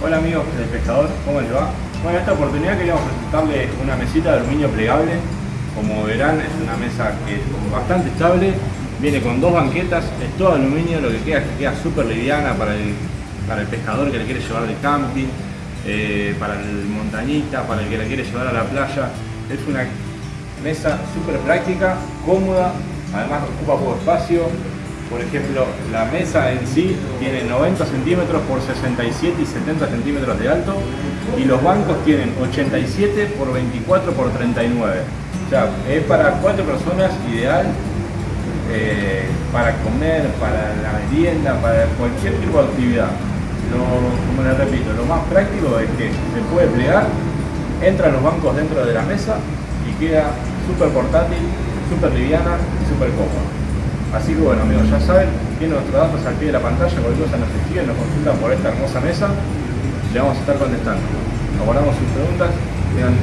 Hola amigos del pescador, ¿cómo les va? Bueno, en esta oportunidad queríamos presentarles una mesita de aluminio plegable. Como verán, es una mesa que es bastante estable, viene con dos banquetas, es todo aluminio, lo que queda es que queda súper liviana para el, para el pescador que le quiere llevar de camping, eh, para el montañita, para el que la quiere llevar a la playa. Es una mesa súper práctica, cómoda, además ocupa poco espacio, por ejemplo, la mesa en sí tiene 90 centímetros por 67 y 70 centímetros de alto y los bancos tienen 87 por 24 por 39. O sea, es para cuatro personas ideal eh, para comer, para la merienda, para cualquier tipo de actividad. como les repito, lo más práctico es que se puede plegar, entran los bancos dentro de la mesa y queda súper portátil, súper liviana y súper cómoda. Así que bueno amigos, ya saben, tienen nuestros datos al pie de la pantalla, cualquier cosa nos escriben, nos consultan por esta hermosa mesa, le vamos a estar contestando. Abordamos sus preguntas, tengan